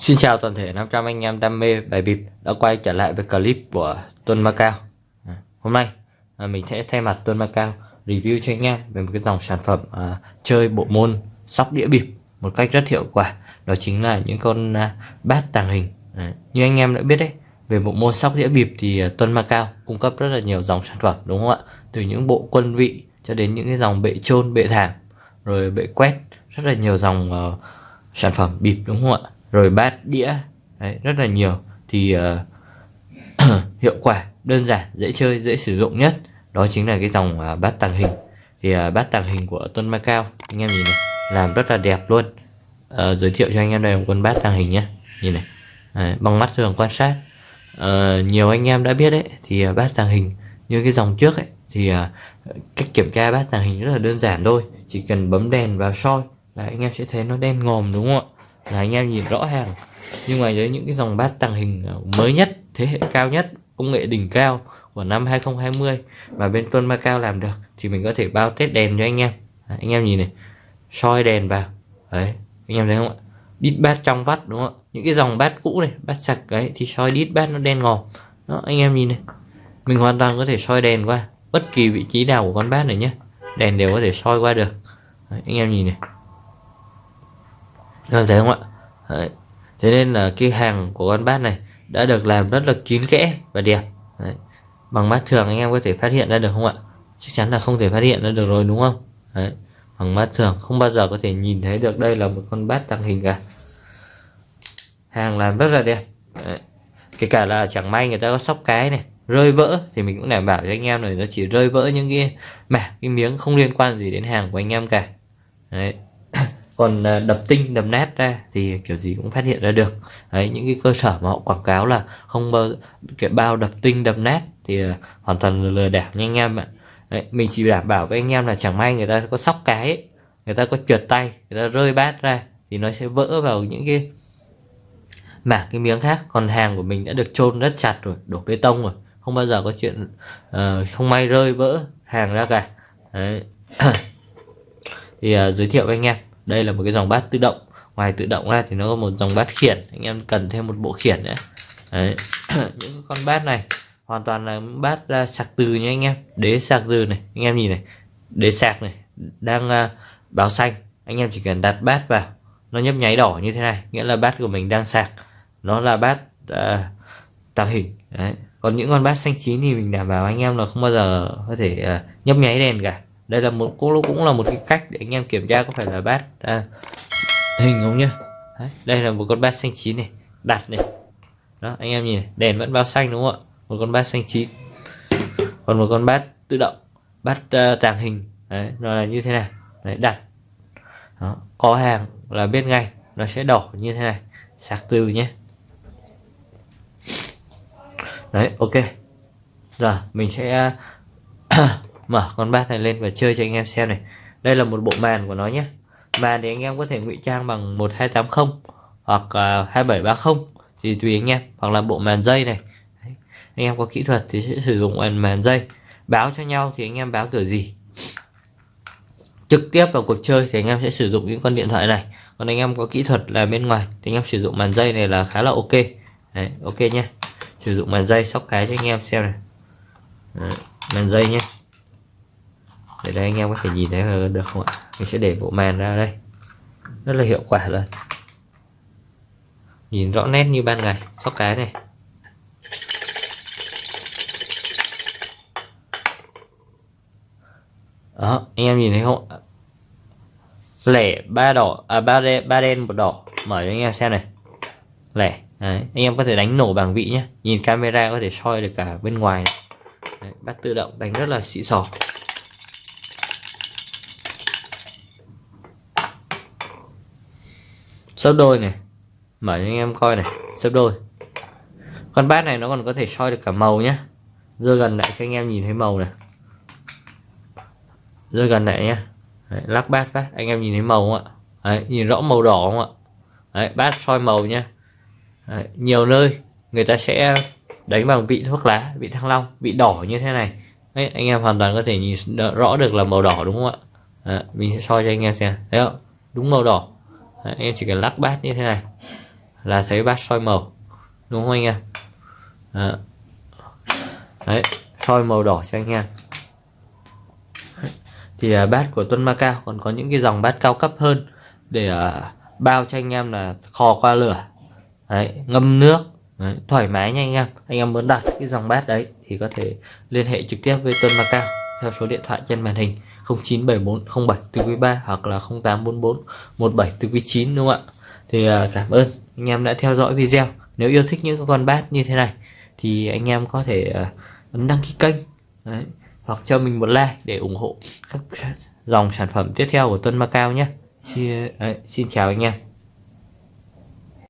Xin chào toàn thể 500 anh em đam mê bài bịp đã quay trở lại với clip của Tuân Macao à, Hôm nay à, mình sẽ thay mặt Tuân Macao review cho anh em về một cái dòng sản phẩm à, chơi bộ môn sóc đĩa bịp một cách rất hiệu quả. Đó chính là những con à, bát tàng hình. À, Như anh em đã biết đấy về bộ môn sóc đĩa bịp thì à, Tuân Macao cung cấp rất là nhiều dòng sản phẩm đúng không ạ? Từ những bộ quân vị cho đến những cái dòng bệ trôn bệ thảm rồi bệ quét rất là nhiều dòng uh, sản phẩm bịp đúng không ạ? Rồi bát đĩa. Đấy, rất là nhiều. Thì uh, hiệu quả đơn giản dễ chơi dễ sử dụng nhất. Đó chính là cái dòng uh, bát tàng hình. Thì uh, bát tàng hình của Tuân Macao anh em nhìn này làm rất là đẹp luôn. Uh, giới thiệu cho anh em đây một con bát tàng hình nhé nhìn này. Đấy, bằng mắt thường quan sát. Uh, nhiều anh em đã biết đấy thì uh, bát tàng hình như cái dòng trước ấy thì uh, cách kiểm tra bát tàng hình rất là đơn giản thôi. Chỉ cần bấm đèn vào soi là anh em sẽ thấy nó đen ngòm đúng không ạ? Là anh em nhìn rõ hàng. Nhưng mà với những cái dòng bát tàng hình à, mới nhất thế hệ cao nhất công nghệ đỉnh cao của năm 2020 mà bên Tuân Macao làm được thì mình có thể bao tết đèn cho anh em. À, anh em nhìn này soi đèn vào. Đấy anh em thấy không ạ? Đít bát trong vắt đúng không ạ? Những cái dòng bát cũ này bát sạch ấy thì soi đít bát nó đen ngòm. Đó anh em nhìn này. Mình hoàn toàn có thể soi đèn qua bất kỳ vị trí nào của con bát này nhé. Đèn đều có thể soi qua được. Đấy, anh em nhìn này em thấy không ạ Đấy. thế nên là cái hàng của con bát này đã được làm rất là kín kẽ và đẹp Đấy. bằng mắt thường anh em có thể phát hiện ra được không ạ chắc chắn là không thể phát hiện ra được rồi, đúng không Đấy. bằng mắt thường không bao giờ có thể nhìn thấy được đây là một con bát tàng hình cả hàng làm rất là đẹp Đấy. kể cả là chẳng may người ta có sóc cái này, rơi vỡ thì mình cũng đảm bảo cho anh em này nó chỉ rơi vỡ những cái mảng, cái miếng không liên quan gì đến hàng của anh em cả Đấy còn ờ, đập tinh đập nát ra thì kiểu gì cũng phát hiện ra được. Đấy những cái cơ sở mà họ quảng cáo là không bao cái bao đập tinh đập nát thì ờ, hoàn toàn lừa đảo nha anh em ạ. Đấy, mình chỉ đảm bảo với anh em là chẳng may người ta có sóc cái ấy, người ta có trượt tay người ta rơi bát ra thì nó sẽ vỡ vào những cái mảng cái miếng khác. Còn hàng của mình đã được chôn rất chặt rồi đổ bê tông rồi không bao giờ có chuyện uh, không may rơi vỡ hàng ra cả. Đấy. thì uh, giới thiệu với anh em đây là một cái dòng bát tự động. Ngoài tự động ra thì nó có một dòng bát khiển. Anh em cần thêm một bộ khiển nữa Đấy. những con bát này hoàn toàn là bát uh, sạc từ nha anh em. Đế sạc từ này. Anh em nhìn này. Đế sạc này đang uh, báo xanh. Anh em chỉ cần đặt bát vào. Nó nhấp nháy đỏ như thế này. Nghĩa là bát của mình đang sạc. Nó là bát uh, tạo hình. Đấy. còn những con bát xanh chín thì mình đảm bảo anh em là không bao giờ có thể uh, nhấp nháy đèn cả đây là một cũng cũng là một cái cách để anh em kiểm tra có phải là bát. À, hình không nhá? Đấy, đây là một con bát xanh chín này đặt này. Đó anh em nhìn này, đèn vẫn bao xanh đúng không ạ? Một con bát xanh chín. Còn một con bát tự động bát uh, tàng hình. Đấy nó là như thế này. Đấy đặt. Đó. có hàng là biết ngay nó sẽ đỏ như thế này. Sạc từ nhé. Đấy ok. Giờ mình sẽ ờ, mở con bát này lên và chơi cho anh em xem này. Đây là một bộ màn của nó nhé. Màn thì anh em có thể ngụy trang bằng 1280 hoặc uh, 2730 thì tùy anh em. Hoặc là bộ màn dây này. Đấy. anh em có kỹ thuật thì sẽ sử dụng màn, màn dây. Báo cho nhau thì anh em báo kiểu gì. Trực tiếp vào cuộc chơi thì anh em sẽ sử dụng những con điện thoại này. Còn anh em có kỹ thuật là bên ngoài thì anh em sử dụng màn dây này là khá là ok. Đấy, ok nhé. Sử dụng màn dây sóc cái cho anh em xem này. Đấy, màn dây nhé để đây anh em có thể nhìn thấy được không ạ? Mình sẽ để bộ màn ra đây. Rất là hiệu quả luôn. Nhìn rõ nét như ban ngày sóc cái này. Đó anh em nhìn thấy không lẻ ba đỏ à ba đen ba đen một đỏ. Mở cho anh em xem này. Lẻ Đấy, anh em có thể đánh nổ bảng vị nhé nhìn camera có thể soi được cả bên ngoài Đấy, bắt tự động đánh rất là xịn sò. Sấp đôi này. Mở cho anh em coi này sấp đôi. Con bát này nó còn có thể soi được cả màu nhé dơ gần lại cho anh em nhìn thấy màu này. Dơ gần lại nhé Đấy, lắc bát phát anh em nhìn thấy màu không ạ? Đấy, nhìn rõ màu đỏ không ạ? Đấy, bát soi màu nhé Đấy, nhiều nơi người ta sẽ đánh bằng vị thuốc lá vị thăng long vị đỏ như thế này. Đấy, anh em hoàn toàn có thể nhìn rõ được là màu đỏ đúng không ạ? Đấy, mình sẽ soi cho anh em xem thấy không? Đúng màu đỏ. Đấy, em chỉ cần lắc bát như thế này là thấy bát soi màu đúng không anh em? Đó. đấy soi màu đỏ cho anh em. Thì uh, bát của Tuân Macao còn có những cái dòng bát cao cấp hơn để uh, bao cho anh em là kho qua lửa. Đấy, ngâm nước đấy, thoải mái nha anh em. Anh em muốn đặt cái dòng bát đấy thì có thể liên hệ trực tiếp với Tuân Macao theo số điện thoại trên màn hình. 097407 từ quý 3 hoặc là 0844 17 từ quý 9 đúng không ạ? Thì à, cảm ơn. Anh em đã theo dõi video. Nếu yêu thích những con bát như thế này thì anh em có thể à, ấn đăng ký kênh đấy, hoặc cho mình một like để ủng hộ các dòng sản phẩm tiếp theo của Tuân Macao nhé. Xin, đấy, xin chào anh em.